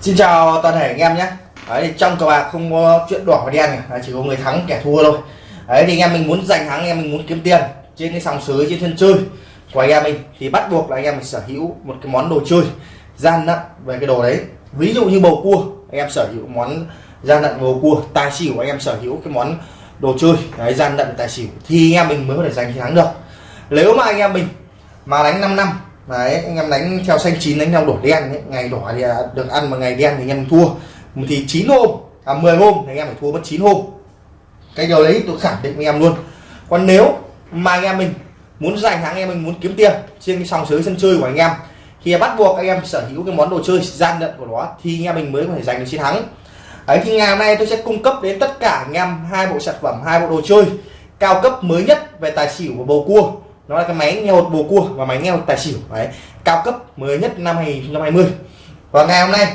Xin chào toàn thể anh em nhé. Đấy, thì trong cờ bạc không có chuyện đỏ và đen này, chỉ có người thắng kẻ thua thôi. Đấy thì anh em mình muốn giành thắng anh em mình muốn kiếm tiền trên cái sòng sới trên sân chơi của anh em mình thì bắt buộc là anh em mình sở hữu một cái món đồ chơi gian nặng về cái đồ đấy. Ví dụ như bầu cua anh em sở hữu món gian nặng bầu cua tài xỉu anh em sở hữu cái món đồ chơi đấy, gian nặng tài xỉu thì anh em mình mới có thể giành chiến thắng được. Nếu mà anh em mình mà đánh 5 năm đấy, anh em đánh theo xanh chín đánh theo đổ đen ấy. ngày đỏ thì à, được ăn mà ngày đen thì anh em thua. Thì 9 hôm à 10 hôm thì anh em phải thua mất 9 hôm. Cái điều đấy tôi khẳng định với em luôn. Còn nếu mà anh em mình muốn giành thắng, anh em mình muốn kiếm tiền trên cái sòng sới sân chơi của anh em, thì bắt buộc anh em sở hữu cái món đồ chơi gian lận của nó thì anh em mình mới có thể giành được chiến thắng. Ấy thì ngày hôm nay tôi sẽ cung cấp đến tất cả anh em hai bộ sản phẩm, hai bộ đồ chơi cao cấp mới nhất về tài xỉu và bầu cua nó là cái máy nghe hột bồ cua và máy nghe hột tài xỉu. Đấy, cao cấp mới nhất năm 2020 và ngày hôm nay,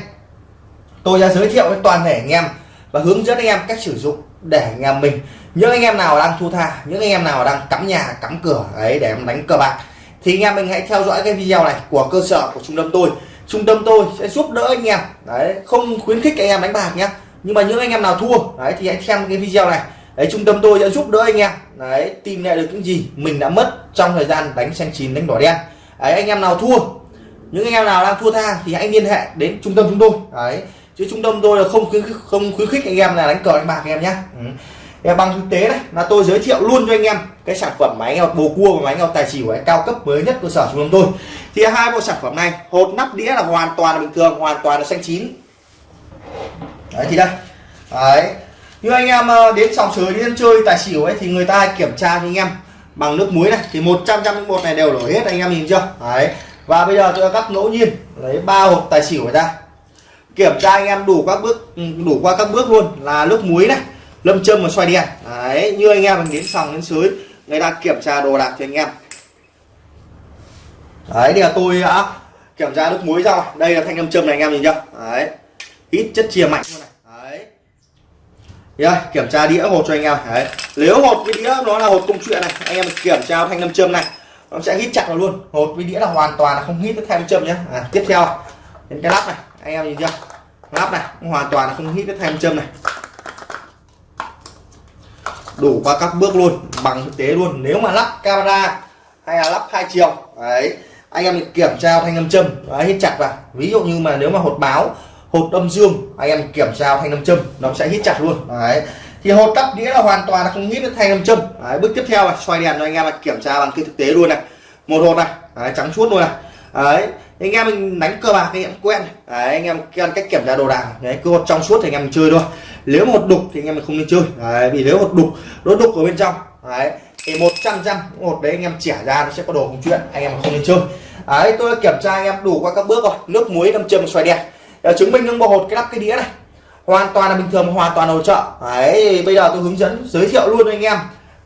tôi sẽ giới thiệu với toàn thể anh em và hướng dẫn anh em cách sử dụng để anh em mình, những anh em nào đang thu tha, những anh em nào đang cắm nhà, cắm cửa, ấy, để em đánh cờ bạc. Thì anh em mình hãy theo dõi cái video này của cơ sở của trung tâm tôi. Trung tâm tôi sẽ giúp đỡ anh em. Đấy, không khuyến khích anh em đánh bạc nhé nhưng mà những anh em nào thua, đấy, thì hãy xem cái video này đấy trung tâm tôi sẽ giúp đỡ anh em. Đấy tìm lại được những gì mình đã mất trong thời gian đánh xanh chín đánh đỏ đen. Đấy anh em nào thua những anh em nào đang thua tha thì hãy liên hệ đến trung tâm chúng tôi. Đấy chứ trung tâm tôi là không khuyến khích, không khuyến khích anh em là đánh cờ đánh bạc anh em nhé ừ. bằng thực tế này là tôi giới thiệu luôn cho anh em cái sản phẩm máy ngọc bồ cua và máy ngọc tài xỉu ấy, cao cấp mới nhất cơ sở trung tâm tôi. Thì hai bộ sản phẩm này hột nắp đĩa là hoàn toàn là bình thường hoàn toàn là xanh chín. Đấy thì đây. Đấy như anh em ờ, đến sòng sới, đến chơi, tài xỉu ấy, thì người ta kiểm tra cho anh em bằng nước muối này. Thì 100 trăm một này đều đổ hết, anh em nhìn chưa? Đấy. Và bây giờ tôi cắt ngẫu nhiên, lấy ba hộp tài xỉu ra. Kiểm tra anh em đủ các bước ừ, đủ qua các bước luôn, là nước muối này, lâm châm và xoay đèn đấy, như anh em mình đến sòng, đến sới, người ta kiểm tra đồ đạc cho anh em. Đấy, thì là tôi đã kiểm tra nước muối ra đây là thanh lâm châm này, anh em nhìn chưa? Đấy. Ít chất chia mạnh luôn này yeah, kiểm tra đĩa hột cho anh em. Đấy. Nếu hột với đĩa nó là hột công chuyện này anh em kiểm tra thanh nam châm này nó sẽ hít chặt vào luôn. Hột với đĩa là hoàn toàn là không hít cái thanh châm nhé à, tiếp theo đến cái lắp này. Anh em nhìn chưa? Lắp này hoàn toàn là không hít cái thanh châm này. Đủ qua các bước luôn bằng thực tế luôn. Nếu mà lắp camera hay là lắp hai chiều đấy anh em kiểm tra thanh âm châm đấy, hít chặt vào. Ví dụ như mà nếu mà hột báo hột âm dương anh em kiểm tra thanh âm châm nó sẽ hít chặt luôn đấy thì hột tắp đĩa là hoàn toàn là không hít được thanh âm châm đấy, bước tiếp theo là xoay đèn cho anh em là kiểm tra bằng cái thực tế luôn này một hột này đấy, trắng suốt luôn này đấy anh em mình đánh cơ bạc anh em quen đấy, anh em quen cách kiểm tra đồ đạc đấy cứ hột trong suốt thì anh em mình chơi thôi nếu một đục thì anh em mình không nên chơi đấy, vì nếu một đục nó đục ở bên trong đấy thì một trăm trăm một đấy anh em chẻ ra nó sẽ có đồ không chuyện anh em không nên chơi đấy tôi kiểm tra anh em đủ qua các bước rồi nước muối đâm châm xoay đèn để chứng minh những bộ hột cái lắp cái đĩa này. Hoàn toàn là bình thường hoàn toàn hỗ trợ. Đấy, bây giờ tôi hướng dẫn, giới thiệu luôn anh em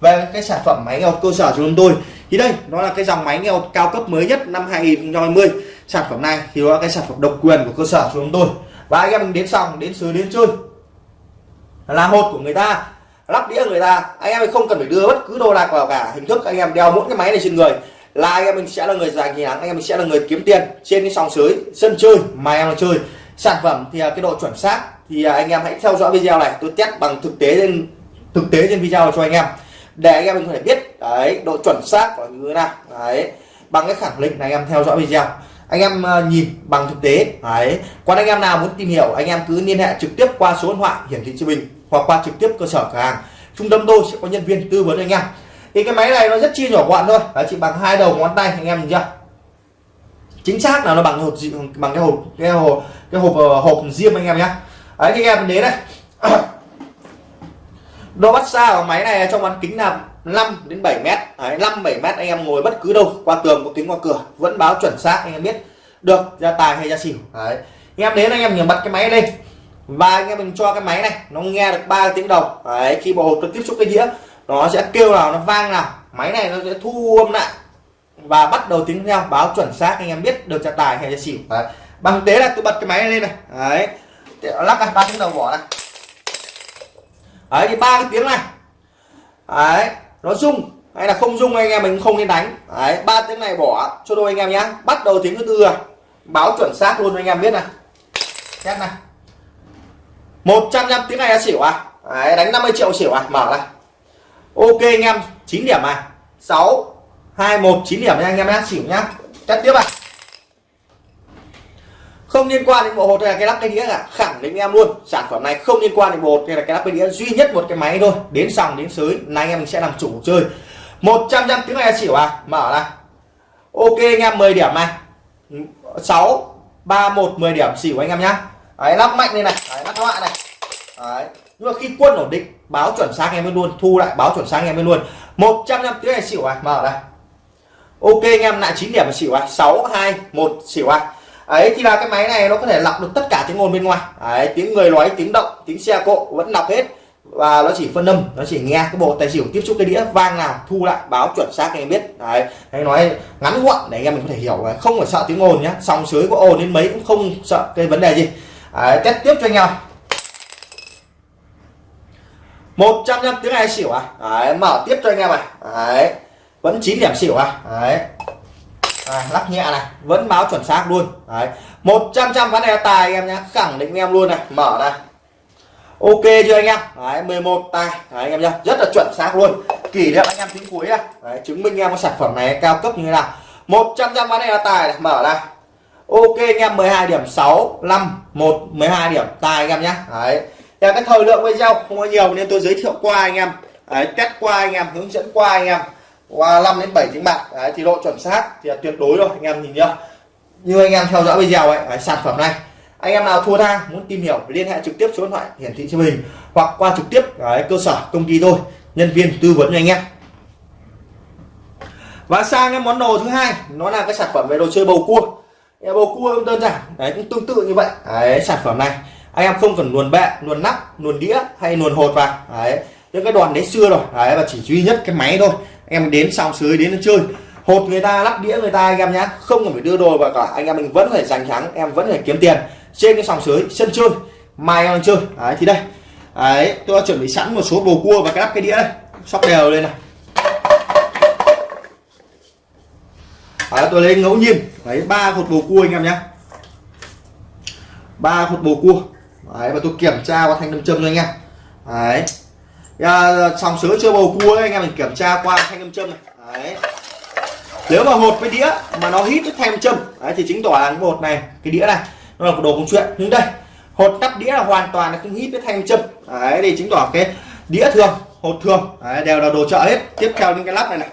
về cái sản phẩm máy nghèo cơ sở của chúng tôi. Thì đây, nó là cái dòng máy nghèo cao cấp mới nhất năm 2020 sản phẩm này thì nó là cái sản phẩm độc quyền của cơ sở của chúng tôi. Và anh em mình đến xong đến xứ, đến chơi. Là hột của người ta, lắp đĩa người ta. Anh em không cần phải đưa bất cứ đồ đạc vào cả hình thức. Anh em đeo mỗi cái máy này trên người là anh em mình sẽ là người giành chiến thắng, anh em mình sẽ là người kiếm tiền trên cái sòng sới sân chơi mà em là chơi sản phẩm thì à, cái độ chuẩn xác thì à, anh em hãy theo dõi video này. Tôi test bằng thực tế trên, thực tế trên video cho anh em. Để anh em có thể biết, đấy, độ chuẩn xác của như thế nào. Đấy, bằng cái khẳng định này anh em theo dõi video. Anh em à, nhìn bằng thực tế. Đấy, còn anh em nào muốn tìm hiểu, anh em cứ liên hệ trực tiếp qua số điện thoại hiển thị trên bình hoặc qua trực tiếp cơ sở cửa hàng. Trung tâm tôi sẽ có nhân viên tư vấn anh em. Thì cái máy này nó rất chi nhỏ gọn thôi. Đấy, chỉ bằng hai đầu ngón tay anh em nhìn chưa? Chính xác là nó bằng hộp bằng cái hộp cái hộp cái hộp ờ, hộp riêng anh em nhé đấy thì anh em đến đây. Độ bắt xa của máy này trong bán kính là 5 đến 7 mét. Đấy, 5 7 mét anh em ngồi bất cứ đâu qua tường có kính qua cửa vẫn báo chuẩn xác anh em biết được ra tài hay ra xỉu. Đấy anh em đến anh em nhìn bật cái máy lên và anh em mình cho cái máy này nó nghe được ba tiếng đồng đấy khi bộ hộp nó tiếp xúc cái đĩa nó sẽ kêu nào nó vang nào. Máy này nó sẽ thu âm lại và bắt đầu tiếng theo báo chuẩn xác anh em biết được ra tài hay ra xỉu. Đấy bằng tế là tôi bật cái máy này lên này. Đấy. Lắc này ba tiếng đầu bỏ này đấy thì ba cái tiếng này. Đấy nó rung. Hay là không rung anh em mình không nên đánh. Đấy ba tiếng này bỏ cho đôi anh em nhá. Bắt đầu tiếng thứ tư à báo chuẩn xác luôn anh em biết này. Test này. 100 trăm tiếng này là xỉu à? Đấy, đánh 50 triệu xỉu à? Mở này ok anh em 9 điểm à 6 2 1 9 điểm nha anh em nhá. Xỉu nhá. Test tiếp à không liên quan đến bộ hột hay là cái lắp cái đĩa cả. Khẳng định em luôn sản phẩm này không liên quan đến bộ hột hay là cái lắp cái đĩa. Duy nhất một cái máy thôi đến sòng đến sới. Này anh em mình sẽ làm chủ chơi. 100 trăm tiếng này xỉu à? Mở này ok anh em 10 điểm này. 6 3 1 10 điểm xỉu anh em nhá. Đấy lắp mạnh lên này. Đấy, lắp loại này. Đấy. Nhưng mà khi quân ổn định báo chuẩn xác em luôn thu lại báo chuẩn xác em luôn. 100 trăm tiếng này xỉu à? Mở đây ok anh em lại 9 điểm xỉu à? 6 2 1 xỉu à? Ấy thì là cái máy này nó có thể lọc được tất cả tiếng ồn bên ngoài. Đấy, tiếng người nói tiếng động tiếng xe cộ vẫn lọc hết. Và nó chỉ phân âm nó chỉ nghe cái bộ tài xỉu tiếp xúc cái đĩa vang nào thu lại báo chuẩn xác anh em biết. Đấy hay nói ngắn gọn để anh em mình có thể hiểu không phải sợ tiếng ồn nhá. Sóng sới có ồn đến mấy cũng không sợ cái vấn đề gì. Đấy, test tiếp cho anh em. 100 năm tiếng ai xỉu à? Đấy, mở tiếp cho anh em này. Đấy vẫn chín điểm xỉu à? Đấy à, lắc nhẹ này vẫn báo chuẩn xác luôn. Đấy một trăm trăm ván này tài anh em nhá khẳng định em luôn này mở này. Ok chưa anh em? Đấy 11 tài đấy, anh em nhá rất là chuẩn xác luôn. Kỷ niệm anh em tính cuối này đấy, chứng minh em có sản phẩm này cao cấp như thế nào. 100 trăm ván này là tài này mở này. Ok anh em 12 điểm 6 5 1 12 điểm tài anh em nhá. Đấy em cái thời lượng video không có nhiều nên tôi giới thiệu qua anh em. Đấy, test qua anh em hướng dẫn qua anh em qua 5 đến 7 tiếng bạc. Đấy, thì độ chuẩn xác thì là tuyệt đối rồi anh em nhìn nhá. Như anh em theo dõi video ấy đấy, sản phẩm này anh em nào thua tha muốn tìm hiểu liên hệ trực tiếp số điện thoại hiển thị trên hình hoặc qua trực tiếp đấy, cơ sở công ty tôi nhân viên tư vấn cho anh em. Và sang cái món đồ thứ hai nó là cái sản phẩm về đồ chơi bầu cua. Bầu cua đơn giản đấy cũng tương tự như vậy. Đấy, sản phẩm này anh em không cần luồn bệ luồn nắp luồn đĩa hay luồn hột vào. Đấy những cái đoàn đấy xưa rồi à, đấy và chỉ duy nhất cái máy thôi. Em đến xong sới đến chơi. Hột người ta lắp đĩa người ta anh em nhá. Không cần phải đưa đồ vào cả. Anh em mình vẫn phải giành thắng em vẫn phải kiếm tiền. Trên cái sòng sới sân chơi. Mai em chơi. Đấy thì đây. Đấy tôi đã chuẩn bị sẵn một số bồ cua và cái lắp cái đĩa đây. Sóc đều lên này. Đấy, tôi lấy ngẫu nhiên. Đấy ba hột bồ cua anh em nhá, ba hột bồ cua. Đấy và tôi kiểm tra qua thanh nam châm cho anh em. Đấy. Dạ, à, sòng chưa bầu cua ấy, anh em mình kiểm tra qua thanh âm châm này. Đấy. Nếu mà hột với đĩa mà nó hít với thanh châm đấy, thì chính tỏ là cái hột này cái đĩa này nó là đồ công chuyện. Nhưng đây hột cắt đĩa là hoàn toàn là không hít với thanh châm. Đấy thì chứng tỏ cái đĩa thường hột thường đấy, đều là đồ chợ hết. Tiếp theo những cái lắp này này.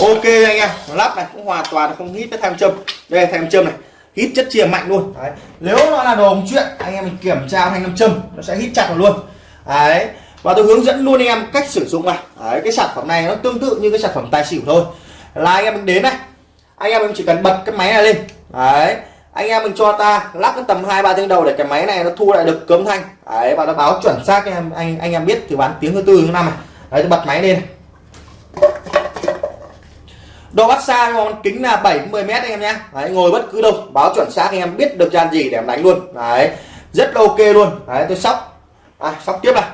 Ok anh em lắp này cũng hoàn toàn không hít với thanh châm. Đây thanh châm này hít chất chia mạnh luôn. Đấy. nếu nó là đồ ống chuyện anh em mình kiểm tra thanh nam châm nó sẽ hít chặt vào luôn. Đấy. Và tôi hướng dẫn luôn anh em cách sử dụng này. Đấy, cái sản phẩm này nó tương tự như cái sản phẩm tài xỉu thôi. Là anh em mình đến này. Anh em mình chỉ cần bật cái máy này lên. Đấy. Anh em mình cho ta lắp cái tầm hai ba tiếng đầu để cái máy này nó thu lại được cấm thanh. Đấy và nó báo chuẩn xác anh em anh anh em biết thì bán tiếng thứ tư thứ năm này. Đấy tôi bật máy lên độ bắt xa con kính là 7 10 mét anh em nhé đấy, ngồi bất cứ đâu báo chuẩn xác anh em biết được gian gì để em đánh luôn. Đấy rất là ok luôn. Đấy tôi sóc. À, sóc tiếp này.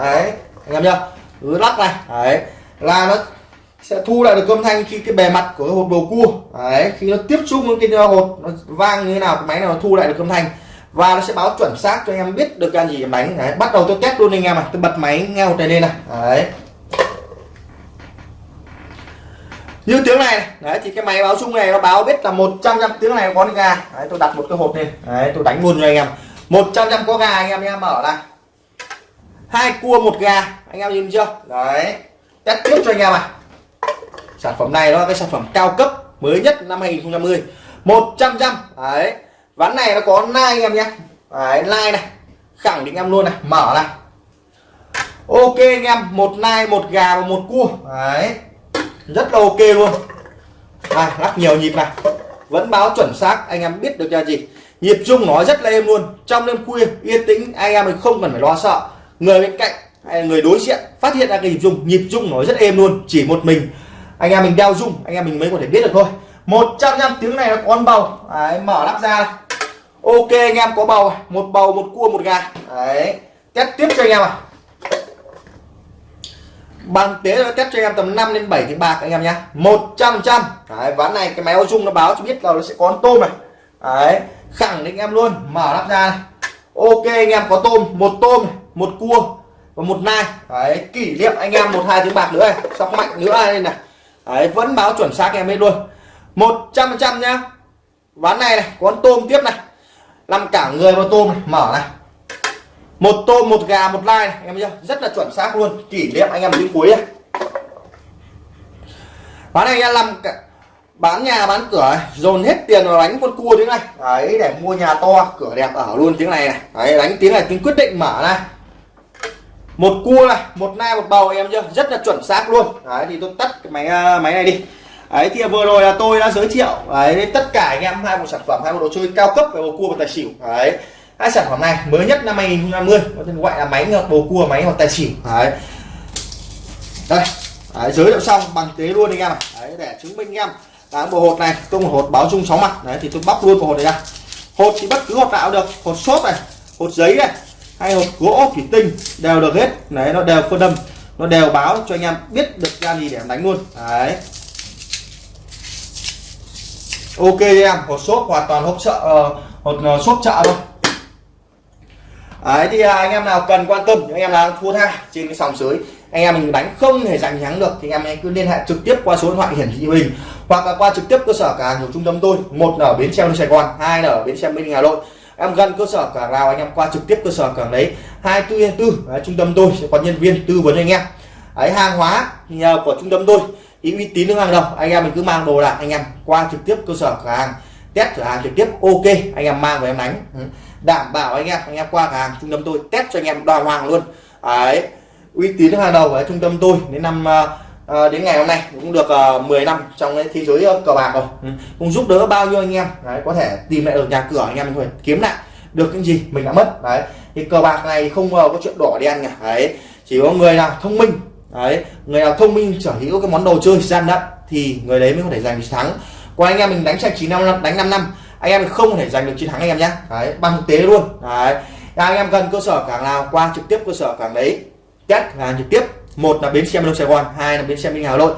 Đấy anh em nhá. Cứ lắc này. Đấy là nó sẽ thu lại được âm thanh khi cái bề mặt của cái hộp bầu cua. Đấy khi nó tiếp xúc với cái hộp nó vang như thế nào cái máy nào nó thu lại được âm thanh. Và nó sẽ báo chuẩn xác cho anh em biết được gan gì em đánh. Đấy bắt đầu tôi test luôn anh em này. Tôi bật máy nghe một này lên này. Đấy. Như tiếng này, đấy thì cái máy báo chung này nó báo biết là 100 trăm tiếng này có gà. Đấy tôi đặt một cái hộp lên. Đấy tôi đánh luôn cho anh em. 100 trăm có gà anh em nha mở này hai cua một gà. Anh em nhìn chưa? Đấy. Test tiếp cho anh em à sản phẩm này nó là cái sản phẩm cao cấp mới nhất năm 2020 100 trăm đấy. Ván này nó có nai anh em nhé đấy nai này. Khẳng định em luôn này. Mở này ok anh em một nai một gà và một cua. Đấy rất là ok luôn. À, lắc nhiều nhịp này. Vẫn báo chuẩn xác anh em biết được là gì. Nhịp chung nó rất là êm luôn. Trong đêm khuya yên tĩnh anh em mình không cần phải lo sợ. Người bên cạnh hay người đối diện phát hiện ra cái nhịp chung. Nhịp chung nó rất êm luôn chỉ một mình. Anh em mình đeo dung anh em mình mới có thể biết được thôi. 100 năm tiếng này nó có con bầu. Đấy, mở lắp ra ok anh em có bầu một bầu một cua một gà. Đấy test tiếp cho anh em à bằng tế nó test cho em tầm 5 đến 7 tiếng bạc anh em nhé 100 trăm đấy, ván này cái máy ô dung nó báo cho biết là nó sẽ có con tôm này. Đấy khẳng định em luôn. Mở nắp ra này. ok anh em có tôm. Một tôm một cua và một nai. Đấy kỷ niệm anh em một hai tiếng bạc nữa này. Sóc mạnh nữa đây này. Đấy vẫn báo chuẩn xác em hết luôn. 100 trăm nhá. Ván này này có con tôm tiếp này. Làm cả người vào tôm này. Mở này một tôm một gà một lai này, em chưa rất là chuẩn xác luôn. Kỷ niệm anh em đến cuối này bán này anh em làm bán nhà bán cửa dồn hết tiền vào đánh con cua tiếng này. Đấy để mua nhà to. Cửa đẹp ở luôn tiếng này này. Đấy đánh tiếng này tiếng quyết định mở này. Một cua này một nai một bầu em chưa rất là chuẩn xác luôn. Đấy thì tôi tắt cái máy à, máy này đi. Đấy thì vừa rồi là tôi đã giới thiệu đấy tất cả anh em hai một sản phẩm hai một đồ chơi cao cấp về bầu cua và tài xỉu. Đấy hai sản phẩm này mới nhất năm 2020 có tên gọi là máy ngợt bầu cua máy hoặc tài xỉu. Đấy. Đây đấy, giới thiệu xong bằng tế luôn anh em đấy để chứng minh anh em. Là bộ hột này tôi một hột báo chung sáu mặt đấy thì tôi bóc luôn bộ hột này ra. Hột thì bất cứ hột nào được. Hột xốp này hột giấy này hay hột gỗ thủy tinh đều được hết. Đấy nó đều phân đâm nó đều báo cho anh em biết được ra gì để em đánh luôn. Đấy. Ok em hột xốp hoàn toàn hộp sợ uh, hột uh, xốp chợ thôi đấy, thì à, anh em nào cần quan tâm, những anh em nào thua tha trên cái sòng sới anh em mình đánh không thể giành thắng được, thì anh em cứ liên hệ trực tiếp qua số điện thoại hiển thị hình, hoặc là qua trực tiếp cơ sở cả của trung tâm tôi, một ở bến xe Sài Gòn, hai là ở bến xe Minh Hà Nội. Em gần cơ sở cả nào anh em qua trực tiếp cơ sở cảng đấy, hai tư tư trung tâm tôi sẽ có nhân viên tư vấn anh em. Ấy hàng hóa thì nhờ của trung tâm tôi, ý, uy tín nước hàng đầu, anh em mình cứ mang đồ lại anh em qua trực tiếp cơ sở cửa hàng, test cửa hàng trực tiếp, ok, anh em mang về em đánh đảm bảo anh em. Anh em qua hàng trung tâm tôi test cho anh em đoàn hoàng luôn. Đấy uy tín hàng đầu ở trung tâm tôi đến năm uh, đến ngày hôm nay cũng được à, uh, 10 năm trong cái thế giới uh, cờ bạc rồi. Ừ. cũng giúp đỡ bao nhiêu anh em. Đấy, có thể tìm lại được nhà cửa anh em mình kiếm lại được cái gì mình đã mất. Đấy thì cờ bạc này không uh, có chuyện đỏ đen cả. Đấy chỉ có người nào thông minh đấy người nào thông minh sở hữu cái món đồ chơi gian đất thì người đấy mới có thể giành chiến thắng. Còn anh em mình đánh sạch chín năm đánh 5 năm anh em không thể giành được chiến thắng anh em nhé đấy bằng thực tế luôn. Đấy. Anh em gần cơ sở cảng nào qua trực tiếp cơ sở cảng đấy. Test hàng trực tiếp. Một là bến xe miền đông sài gòn hai là bến xe minh hà nội.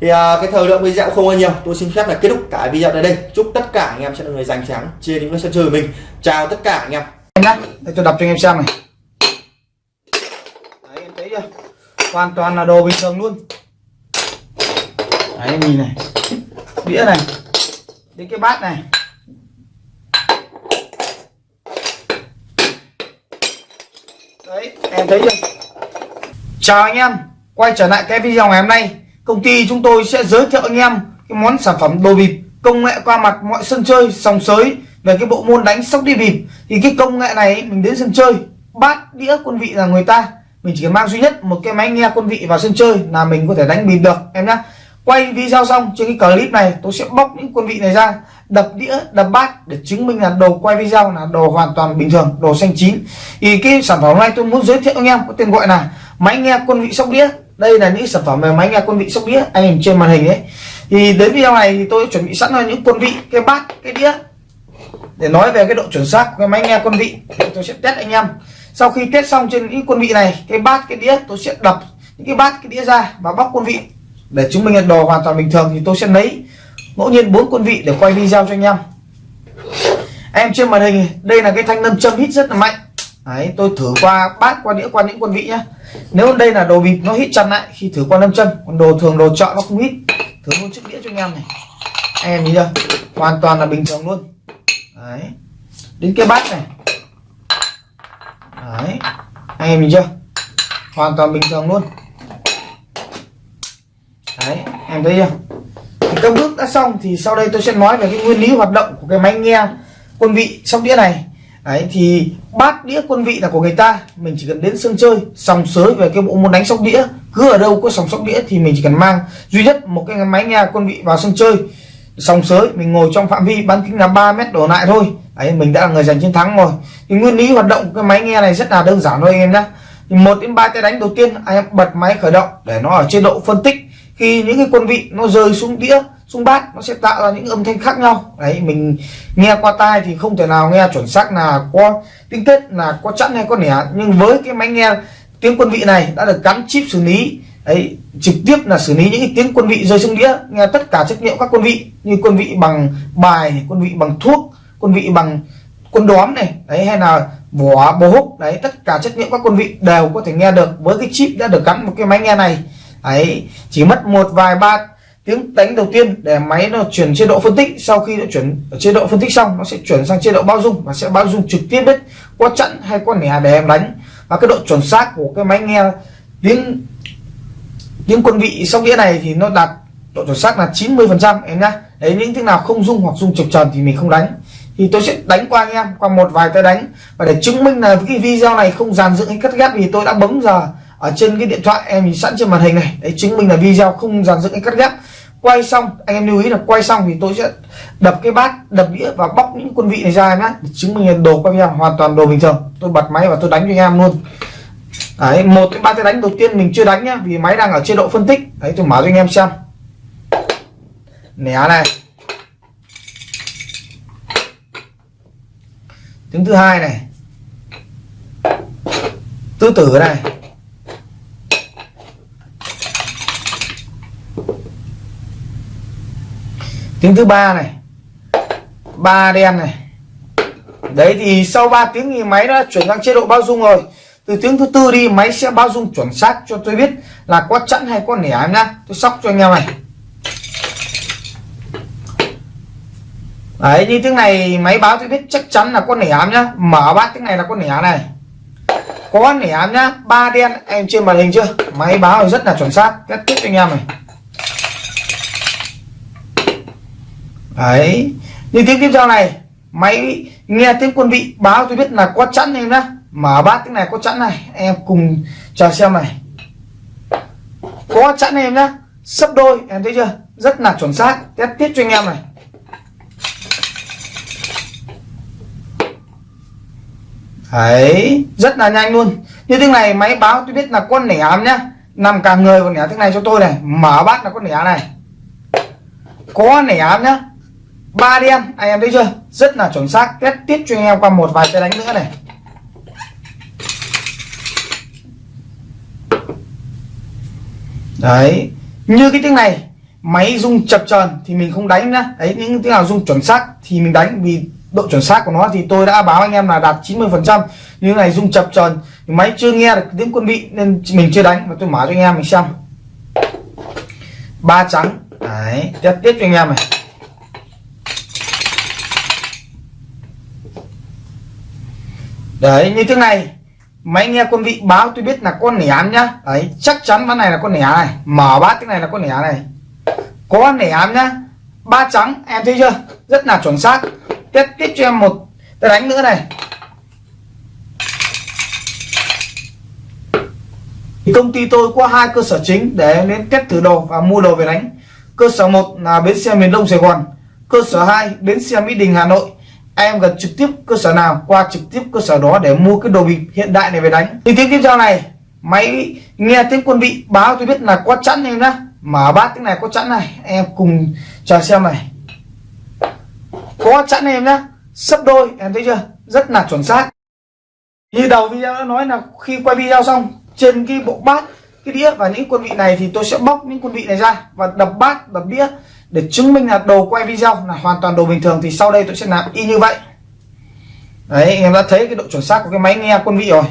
Thì à, cái thời lượng video không bao nhiêu tôi xin phép là kết thúc cả video tại đây. Chúc tất cả anh em sẽ là người giành thắng trên những sân chơi của mình. Chào tất cả anh em. Em nhá. Để tôi đọc cho anh em xem này. Đấy em thấy chưa? Hoàn toàn là đồ bình thường luôn. Đấy em nhìn này. Đĩa này. Đến cái bát này đấy, em thấy chưa? Chào anh em, quay trở lại cái video ngày hôm nay. Công ty chúng tôi sẽ giới thiệu anh em cái món sản phẩm đồ bịp, công nghệ qua mặt mọi sân chơi, sòng sới về cái bộ môn đánh sóc đi bịp. Thì cái công nghệ này mình đến sân chơi, bát đĩa quân vị là người ta. Mình chỉ cần mang duy nhất một cái máy nghe quân vị vào sân chơi là mình có thể đánh bịp được, em nhá. Quay video xong, trên cái clip này, tôi sẽ bóc những quân vị này ra đập đĩa, đập bát để chứng minh là đồ quay video là đồ hoàn toàn bình thường, đồ xanh chín. Thì cái sản phẩm này tôi muốn giới thiệu anh em có tên gọi là máy nghe quân vị sóc đĩa. Đây là những sản phẩm về máy nghe quân vị sóc đĩa anh em trên màn hình đấy thì đến video này thì tôi chuẩn bị sẵn là những quân vị, cái bát, cái đĩa để nói về cái độ chuẩn xác của cái máy nghe quân vị. Tôi sẽ test anh em. Sau khi test xong trên những quân vị này, cái bát, cái đĩa, tôi sẽ đập những cái bát, cái đĩa ra và bóc quân vị để chứng minh là đồ hoàn toàn bình thường thì tôi sẽ lấy ngẫu nhiên bốn quân vị để quay video cho anh em. Em trên màn hình đây là cái thanh nâm châm hít rất là mạnh. Đấy, tôi thử qua bát qua đĩa qua những quân vị nhá. Nếu đây là đồ bịp nó hít chặt lại khi thử qua nâm châm còn đồ thường đồ chọn nó không hít. Thử luôn chiếc đĩa cho anh em này. Anh em nhìn chưa? Hoàn toàn là bình thường luôn. Đấy. Đến cái bát này. Đấy. Anh em nhìn chưa? Hoàn toàn bình thường luôn. Đấy em thấy chưa? Các bước đã xong thì sau đây tôi sẽ nói về cái nguyên lý hoạt động của cái máy nghe quân vị sóc đĩa này. Đấy, thì bát đĩa quân vị là của người ta, mình chỉ cần đến sân chơi, sòng sới về cái bộ môn đánh sóc đĩa, cứ ở đâu có sòng sóc đĩa thì mình chỉ cần mang duy nhất một cái máy nghe quân vị vào sân chơi, sòng sới, mình ngồi trong phạm vi bán kính là 3 mét đổ lại thôi. Đấy, mình đã là người giành chiến thắng rồi. Thì nguyên lý hoạt động của cái máy nghe này rất là đơn giản thôi anh em nhé một đến ba tay đánh đầu tiên, anh em bật máy khởi động để nó ở chế độ phân tích khi những cái quân vị nó rơi xuống đĩa, xuống bát, nó sẽ tạo ra những âm thanh khác nhau. Đấy, mình nghe qua tai thì không thể nào nghe chuẩn xác là có tiếng tết là có chẵn hay có nẻ. Nhưng với cái máy nghe tiếng quân vị này đã được gắn chip xử lý, đấy, trực tiếp là xử lý những cái tiếng quân vị rơi xuống đĩa, nghe tất cả trách nhiệm các quân vị, như quân vị bằng bài, quân vị bằng thuốc, quân vị bằng quân đóm này, đấy, hay là vỏ bố húc, đấy, tất cả trách nhiệm các quân vị đều có thể nghe được. Với cái chip đã được gắn một cái máy nghe này ấy, chỉ mất một vài ba tiếng đánh đầu tiên để máy nó chuyển chế độ phân tích. Sau khi nó chuyển chế độ phân tích xong, nó sẽ chuyển sang chế độ bao dung và sẽ bao dung trực tiếp đấy qua chặn hay qua nẻ để em đánh. Và cái độ chuẩn xác của cái máy nghe tiếng tiếng quân vị sóc đĩa này thì nó đạt độ chuẩn xác là 90 phần trăm em nhá. Đấy, những tiếng nào không dung hoặc dung trực tròn thì mình không đánh. Thì tôi sẽ đánh qua anh em, qua một vài tay đánh. Và để chứng minh là cái video này không dàn dựng hay cắt ghép thì tôi đã bấm giờ ở trên cái điện thoại em nhìn sẵn trên màn hình này, đấy, chứng minh là video không dàn dựng cái cắt ghép. Quay xong, anh em lưu ý là quay xong thì tôi sẽ đập cái bát, đập đĩa và bóc những quân vị này ra nhá, để chứng minh là đồ quay video hoàn toàn đồ bình thường. Tôi bật máy và tôi đánh cho anh em luôn. Đấy, một cái ba cái đánh đầu tiên mình chưa đánh nhá, vì máy đang ở chế độ phân tích. Đấy, tôi mở cho anh em xem. Nẻ này. Tiếng thứ hai này. Tứ tử này. Tiếng thứ ba này. Ba đen này. Đấy thì sau 3 tiếng thì máy đã chuyển sang chế độ bao dung rồi. Từ tiếng thứ tư đi, máy sẽ bao dung chuẩn xác cho tôi biết là có chẵn hay có nẻ em nhá. Tôi sóc cho anh em này. Đấy, như tiếng này máy báo tôi biết chắc chắn là có nẻ em nhá. Mở bát tiếng này là có nẻ này. Có nẻ em nhá. Ba đen, em trên màn hình chưa? Máy báo rất là chuẩn xác. Kết tiếp cho anh em này. Đấy. Như tiếng tiếp theo này, máy nghe tiếng quân vị báo tôi biết là có chẵn em đó mở bát tiếng này có chẵn này, em cùng chờ xem này. Có chẵn em nhá. Sấp đôi, em thấy chưa? Rất là chuẩn xác. Test tiếp cho anh em này. Đấy, rất là nhanh luôn. Như tiếng này máy báo tôi biết là con nẻ ám nhá. Nằm cả người còn nẻ tiếng này cho tôi này. Mở bát là con nẻ này. Có nẻ ám nhá ba đen anh em thấy chưa? Rất là chuẩn xác. Test tiếp cho anh em qua một vài tay đánh nữa này. Đấy. Như cái tiếng này, máy rung chập chờn thì mình không đánh nữa. đấy, những tiếng nào rung chuẩn xác thì mình đánh, vì độ chuẩn xác của nó thì tôi đã báo anh em là đạt 90 phần trăm. Như này rung chập chờn, máy chưa nghe được tiếng quân vị nên mình chưa đánh. Và tôi mở cho anh em mình xem. Ba trắng. Đấy, test tiếp cho anh em này. Đấy, như thế này. Máy nghe quân vị báo tôi biết là con nẻ nhá. Đấy, chắc chắn ván này là con nẻ này. Mở bát cái này là con nẻ này. Có nẻ nhá. Ba trắng, em thấy chưa? Rất là chuẩn xác. Tiếp tiếp cho em một tôi đánh nữa này. Thì công ty tôi có hai cơ sở chính để đến test thử đồ và mua đồ về đánh. Cơ sở một là bến xe miền đông sài gòn. Cơ sở 2 bến xe mỹ đình, hà nội em gần trực tiếp cơ sở nào, qua trực tiếp cơ sở đó để mua cái đồ bịp hiện đại này về đánh. Thì tiếp tiếp theo này, máy nghe tiếng quân vị báo tôi biết là có chẵn em nhá. Mở bát tiếng này có chẵn này, em cùng chờ xem này. Có chẵn em nhá, sấp đôi, em thấy chưa? Rất là chuẩn xác. Như đầu video đã nói là khi quay video xong, trên cái bộ bát, cái đĩa và những quân vị này thì tôi sẽ bóc những quân vị này ra và đập bát, đập đĩa để chứng minh là đồ quay video là hoàn toàn đồ bình thường thì sau đây tôi sẽ làm y như vậy. Đấy em đã thấy cái độ chuẩn xác của cái máy nghe quân vị rồi.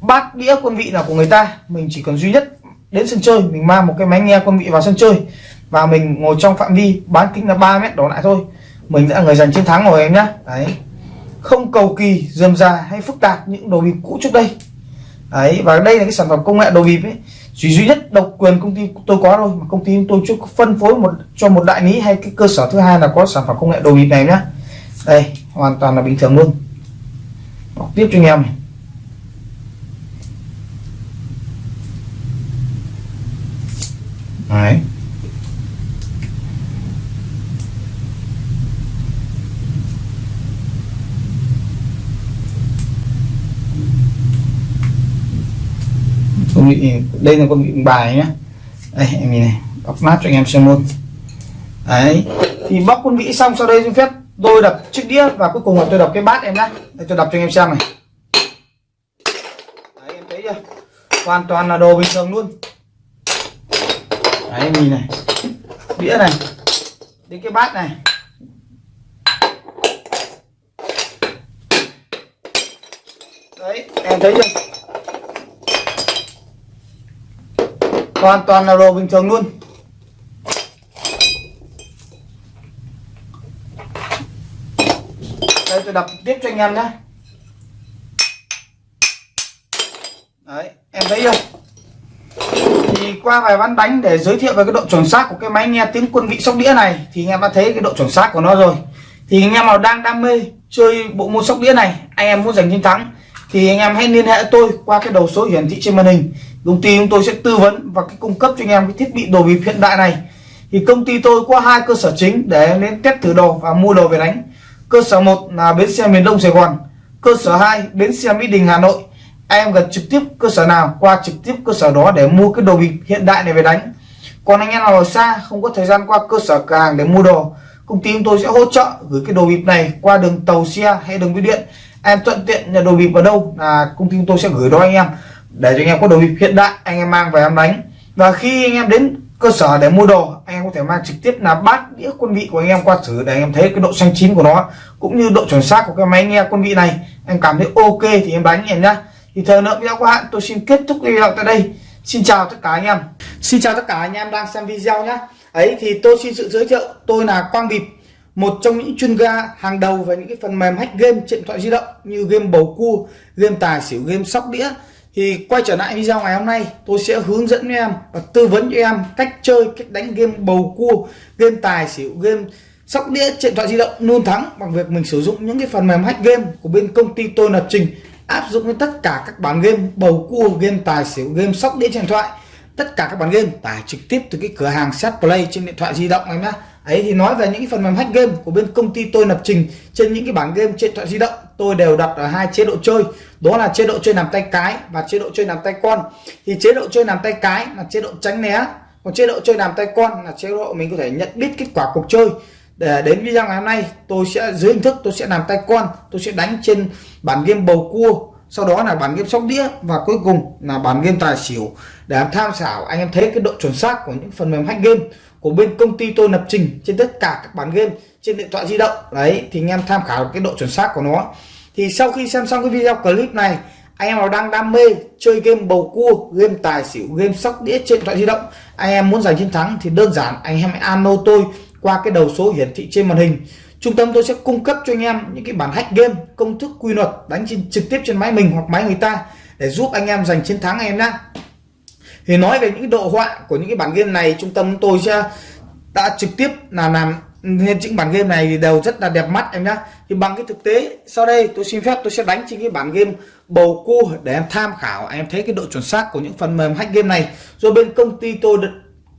Bát đĩa quân vị là của người ta, mình chỉ cần duy nhất đến sân chơi, mình mang một cái máy nghe quân vị vào sân chơi và mình ngồi trong phạm vi bán kính là 3 mét đổ lại thôi. Mình đã người giành chiến thắng rồi em nhá. Đấy. Không cầu kỳ, dườm già hay phức tạp những đồ bịp cũ trước đây. Đấy, và đây là cái sản phẩm công nghệ đồ bịp ấy chỉ duy nhất độc quyền công ty tôi có thôi, mà công ty tôi chưa phân phối một, cho một đại lý hay cái cơ sở thứ hai là có sản phẩm công nghệ đồ bịp này nhá đây, hoàn toàn là bình thường luôn bọc tiếp cho anh em này. Đấy. Con vị đây là con vị bài nhé đây, em nhìn này bóc nát cho anh em xem luôn. Đấy, thì bóc con vị xong, sau đây xin phép tôi đập chiếc đĩa và cuối cùng là tôi đập cái bát em nhá. Đây, tôi đập cho anh em xem này. Đấy, em thấy chưa? Hoàn toàn là đồ bình thường luôn. Đấy, em nhìn này. Đĩa này, đến cái bát này. Đấy, em thấy chưa? Hoàn toàn là đồ bình thường luôn. Đây, tôi đập tiếp cho anh em nhé. Đấy, em thấy chưa? Thì qua vài ván đánh để giới thiệu về cái độ chuẩn xác của cái máy nghe tiếng quân vị sóc đĩa này, thì anh em đã thấy cái độ chuẩn xác của nó rồi. Thì anh em nào đang đam mê chơi bộ môn sóc đĩa này, anh em muốn giành chiến thắng, thì anh em hãy liên hệ tôi qua cái đầu số hiển thị trên màn hình công ty chúng tôi sẽ tư vấn và cung cấp cho anh em cái thiết bị đồ bịp hiện đại này. Thì công ty tôi có hai cơ sở chính để em đến test thử đồ và mua đồ về đánh. Cơ sở 1 là bến xe miền Đông Sài Gòn, cơ sở 2 bến xe Mỹ Đình, Hà Nội. Em gần trực tiếp cơ sở nào, qua trực tiếp cơ sở đó để mua cái đồ bịp hiện đại này về đánh. Còn anh em nào ở xa, không có thời gian qua cơ sở cửa hàng để mua đồ, công ty chúng tôi sẽ hỗ trợ gửi cái đồ bịp này qua đường tàu xe hay đường bưu điện. Em thuận tiện nhà đồ bịp ở đâu là công ty chúng tôi sẽ gửi đó anh em để cho anh em có đồ bịp hiện đại, anh em mang về em đánh. Và khi anh em đến cơ sở để mua đồ, anh em có thể mang trực tiếp là bát đĩa quân vị của anh em qua thử để anh em thấy cái độ xanh chín của nó, cũng như độ chuẩn xác của cái máy nghe quân vị này. Em cảm thấy ok thì em đánh em nhá. Thì thời lượng video của hạn tôi xin kết thúc video tại đây. Xin chào tất cả anh em. Xin chào tất cả anh em đang xem video nhá. Ấy thì tôi xin sự giới thiệu, tôi là quang bịp, một trong những chuyên gia hàng đầu về những cái phần mềm hack game trên điện thoại di động như game bầu cua, game tài xỉu, game sóc đĩa thì quay trở lại video ngày hôm nay, tôi sẽ hướng dẫn cho em và tư vấn cho em cách chơi, cách đánh game bầu cua, game tài xỉu, game sóc đĩa trên điện thoại di động luôn thắng bằng việc mình sử dụng những cái phần mềm hack game của bên công ty tôi lập trình, áp dụng với tất cả các bản game bầu cua, game tài xỉu, game sóc đĩa trên điện thoại. Tất cả các bản game tải trực tiếp từ cái cửa hàng set play trên điện thoại di động em nhá. Ấy thì nói về những cái phần mềm hack game của bên công ty tôi lập trình trên những cái bản game trên điện thoại di động tôi đều đặt ở hai chế độ chơi. Đó là chế độ chơi làm tay cái và chế độ chơi làm tay con. Thì chế độ chơi làm tay cái là chế độ tránh né. Còn chế độ chơi làm tay con là chế độ mình có thể nhận biết kết quả cuộc chơi. Để, đến video ngày hôm nay, tôi sẽ, dưới hình thức tôi sẽ làm tay con, tôi sẽ đánh trên bản game bầu cua. Sau đó là bản game sóc đĩa và cuối cùng là bản game tài xỉu. Để tham khảo, anh em thấy cái độ chuẩn xác của những phần mềm hack game của bên công ty tôi lập trình trên tất cả các bản game trên điện thoại di động. Đấy, thì anh em tham khảo cái độ chuẩn xác của nó thì sau khi xem xong cái video clip này anh em nào đang đam mê chơi game bầu cua game tài xỉu game sóc đĩa trên điện thoại di động anh em muốn giành chiến thắng thì đơn giản anh em hãy alo tôi qua cái đầu số hiển thị trên màn hình. Trung tâm tôi sẽ cung cấp cho anh em những cái bản hack game công thức quy luật đánh trên, trực tiếp trên máy mình hoặc máy người ta để giúp anh em giành chiến thắng anh em nhé thì nói về những độ họa của những cái bản game này trung tâm tôi sẽ đã trực tiếp là làm nên những bản game này thì đều rất là đẹp mắt em nhá. Thì bằng cái thực tế, sau đây tôi xin phép tôi sẽ đánh trên cái bản game bầu cua để em tham khảo, em thấy cái độ chuẩn xác của những phần mềm hack game này. Rồi bên công ty tôi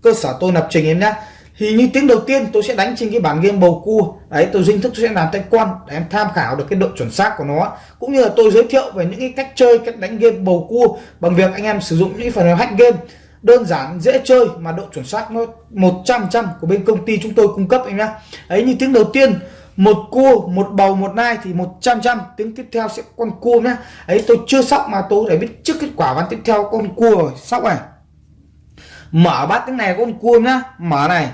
cơ sở tôi lập trình em nhá. Thì như tiếng đầu tiên tôi sẽ đánh trên cái bản game bầu cua. Đấy, tôi dinh thức tôi sẽ làm tay quan để em tham khảo được cái độ chuẩn xác của nó. Cũng như là tôi giới thiệu về những cái cách chơi, cách đánh game bầu cua bằng việc anh em sử dụng những phần mềm hack game đơn giản, dễ chơi mà độ chuẩn xác nó 100 trăm của bên công ty chúng tôi cung cấp anh nhá. Ấy như tiếng đầu tiên, một cua, một bầu, một nai thì 100 trăm tiếng tiếp theo sẽ con cua nhá. Ấy tôi chưa sóc mà tôi để biết trước kết quả ván tiếp theo con cua rồi sóc này. Mở bát tiếng này con cua nhá, mở này.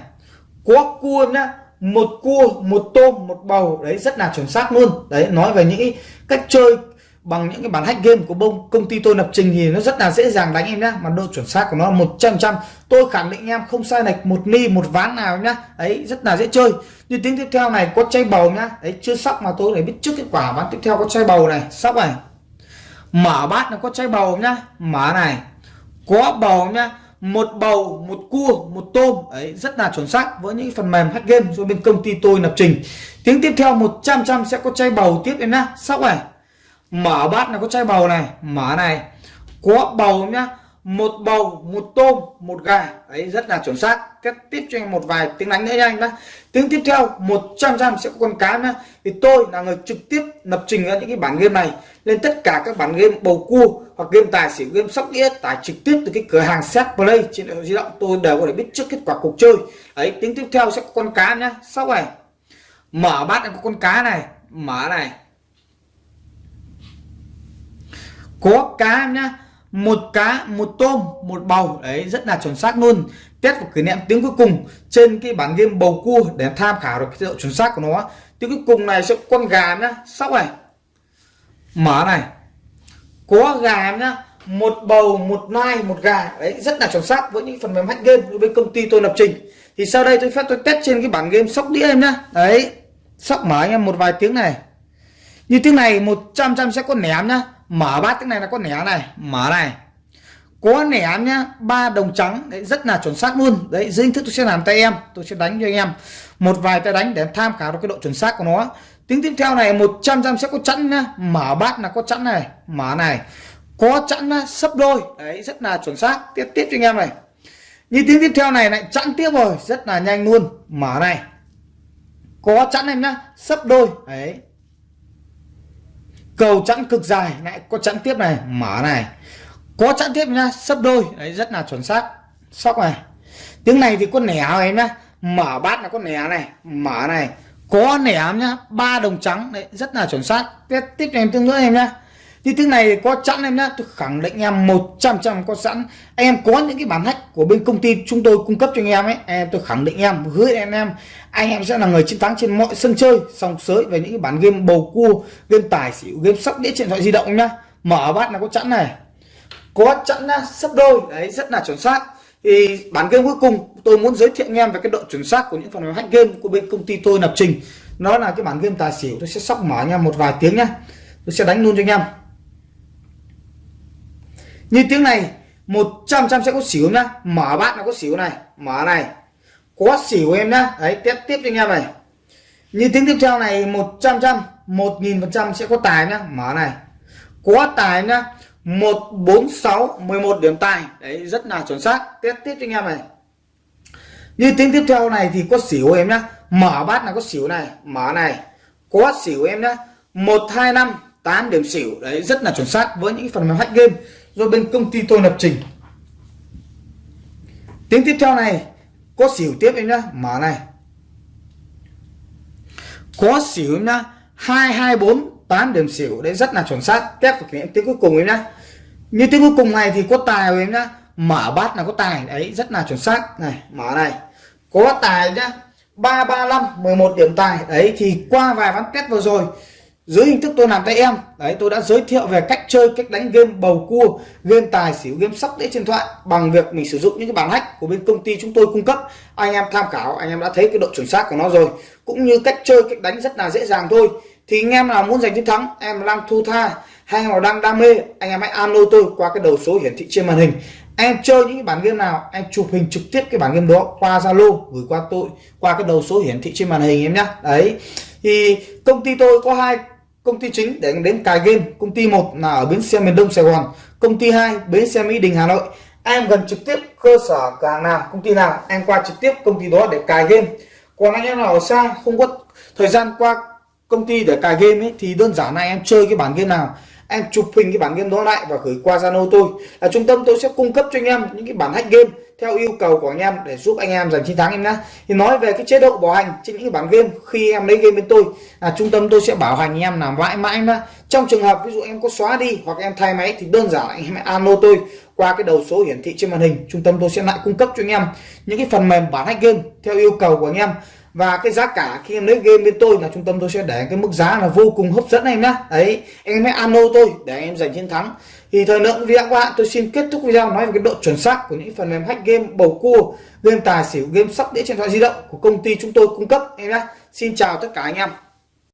Có cua nhá, một cua, một tôm, một bầu, đấy, rất là chuẩn xác luôn. Đấy, nói về những cách chơi bằng những cái bản hack game của bông, công ty tôi lập trình thì nó rất là dễ dàng đánh em nhá. Mà độ chuẩn xác của nó 100 trăm tôi khẳng định em không sai lệch một ni, một ván nào nhá. Đấy rất là dễ chơi. Như tiếng tiếp theo này, có chay bầu nhá. Đấy chưa sóc mà tôi để biết trước kết quả. Bán tiếp theo có chay bầu này, sóc này. Mở bát nó có chay bầu nhá. Mở này. Có bầu nhá. Một bầu, một cua, một tôm. Ấy, rất là chuẩn xác. Với những phần mềm hack game do bên công ty tôi lập trình. Tiếng tiếp theo 100 trăm sẽ có chay bầu tiếp em nhá. Sóc này mở bát là có chai bầu này, mở này. Có bầu nhá, một bầu, một tôm, một gà. Đấy, rất là chuẩn xác. Tiếp tiếp cho anh một vài tiếng đánh nữa nha anh nhá. Tiếng tiếp theo 100 trăm sẽ có con cá nhá. Thì tôi là người trực tiếp lập trình ra những cái bản game này. Lên tất cả các bản game bầu cua hoặc game tài xỉu, game sóc đĩa tải trực tiếp từ cái cửa hàng set play trên điện thoại di động, tôi đều có thể biết trước kết quả cuộc chơi. Ấy tiếng tiếp theo sẽ có con cá nhá. Sóc này, mở bát có con cá này, mở này. Có cá nhá. Một cá, một tôm, một bầu. Đấy, rất là chuẩn xác luôn. Test và kỷ niệm tiếng cuối cùng trên cái bản game bầu cua để tham khảo được cái độ chuẩn xác của nó. Tiếng cuối cùng này sẽ con gà nhá. Sóc này. Mở này. Có gà em nhá. Một bầu, một nai, một gà. Đấy, rất là chuẩn xác với những phần mềm hack game bên công ty tôi lập trình. Thì sau đây tôi phép tôi test trên cái bản game sóc đĩa em nhá. Đấy, sóc mở anh em một vài tiếng này. Như tiếng này 100 trăm sẽ có ném nhá mở bát tiếng này là có nẻ này, mở này. Có nẻ nhá, ba đồng trắng, đấy, rất là chuẩn xác luôn. Đấy, dưới hình thức tôi sẽ làm tay em, tôi sẽ đánh cho anh em. Một vài tay đánh để tham khảo được cái độ chuẩn xác của nó. Tiếng tiếp theo này 100 trăm sẽ có chẵn nhá. Mở bát là có chẵn này, mở này. Có chẵn sấp đôi. Đấy, rất là chuẩn xác. Tiếp tiếp cho anh em này. Như tiếng tiếp theo này lại chẵn tiếp rồi, rất là nhanh luôn. Mở này. Có chẵn em nhá, sấp đôi. Đấy cầu chẵn cực dài. Lại có chẵn tiếp này, mở này. Có chẵn tiếp nhá, sấp đôi. Đấy, rất là chuẩn xác. Sóc này. Tiếng này thì có nẻ em nhá? Mở bát là có nẻ này, mở này. Có nẻ nhá, ba đồng trắng. Đấy, rất là chuẩn xác. Tiếp tiếp em tương nữa em nhá thì tiếng này có sẵn em nhé tôi khẳng định em 100 trăm có sẵn. Em có những cái bản hack của bên công ty chúng tôi cung cấp cho anh em ấy, em tôi khẳng định em hứa anh em anh em sẽ là người chiến thắng trên mọi sân chơi sòng sới về những cái bản game bầu cua, game tài xỉu, game sóc đĩa điện thoại di động nhá. Mở bát là có sẵn này. Có sẵn nhá, sấp đôi, đấy, rất là chuẩn xác. Thì bản game cuối cùng tôi muốn giới thiệu anh em về cái độ chuẩn xác của những phần mềm hack game của bên công ty tôi lập trình. Nó là cái bản game tài xỉu, tôi sẽ sóc mở anh em một vài tiếng nhá. Tôi sẽ đánh luôn cho anh em như tiếng này 100 trăm sẽ có xỉu nhá. Mở bát nó có xỉu này. Mở này. Có xỉu em nhá. Đấy tiếp tiếp cho anh em này. Như tiếng tiếp theo này 100 trăm 1000 phần trăm sẽ có tài nhá. Mở này. Có tài nhá. 146 11 điểm tài. Đấy, rất là chuẩn xác. Tiếp tiếp cho anh em này. Như tiếng tiếp theo này thì có xỉu em nhá. Mở bát là có xỉu này. Mở này. Có xỉu em nhá. 125 8 điểm xỉu. Đấy, rất là chuẩn xác với những phần mềm hack game do bên công ty tôi lập trình. Tiếng tiếp theo này, có xỉu tiếp em nhá, mở này. Có xỉu em nhá, hai hai, bốn, tám điểm xỉu, đấy, rất là chuẩn xác. Tiếp thực hiện tiếng cuối cùng em nhá. Như tiếng cuối cùng này thì có tài em nhá. Mở bát là có tài, đấy, rất là chuẩn xác. Này, mở này. Có tài nhá. Ba ba, năm, mười một điểm tài. Đấy, thì qua vài ván test vừa rồi dưới hình thức tôi làm tay em. Đấy, tôi đã giới thiệu về cách chơi, cách đánh game bầu cua, game tài xỉu, game sóc đĩa trên thoại bằng việc mình sử dụng những cái bản hack của bên công ty chúng tôi cung cấp. Anh em tham khảo, anh em đã thấy cái độ chuẩn xác của nó rồi. Cũng như cách chơi, cách đánh rất là dễ dàng thôi. Thì anh em nào muốn giành chiến thắng, em đang thu tha hay nào đang đam mê, anh em hãy alo tôi qua cái đầu số hiển thị trên màn hình. Em chơi những cái bản game nào, em chụp hình trực tiếp cái bản game đó qua zalo, gửi qua tôi qua cái đầu số hiển thị trên màn hình em nhé đấy. Thì công ty tôi có hai công ty chính để đến cài game. Công ty một là ở bến xe miền đông sài gòn. Công ty hai, bến xe mỹ đình, hà nội. Em gần trực tiếp cơ sở cửa hàng nào, công ty nào, em qua trực tiếp công ty đó để cài game. Còn anh em nào ở xa, không có thời gian qua công ty để cài game ấy, thì đơn giản là em chơi cái bản game nào em chụp hình cái bản game đó lại và gửi qua Zalo tôi. Là trung tâm tôi sẽ cung cấp cho anh em những cái bản hack game theo yêu cầu của anh em để giúp anh em giành chiến thắng em nhé thì nói về cái chế độ bảo hành trên những cái bản game khi em lấy game bên tôi, là trung tâm tôi sẽ bảo hành anh em làm mãi mãi nhá. Trong trường hợp ví dụ em có xóa đi hoặc em thay máy thì đơn giản anh em alo tôi qua cái đầu số hiển thị trên màn hình. Trung tâm tôi sẽ lại cung cấp cho anh em những cái phần mềm bản hack game theo yêu cầu của anh em và cái giá cả khi em lấy game bên tôi là trung tâm tôi sẽ để cái mức giá là vô cùng hấp dẫn em nhá. Đấy, em hãy alo tôi để em giành chiến thắng. Thì thời lượng video của bạn, tôi xin kết thúc video nói về cái độ chuẩn xác của những phần mềm hack game bầu cua, game tài xỉu, game sóc đĩa trên điện thoại di động của công ty chúng tôi cung cấp em nhé xin chào tất cả anh em.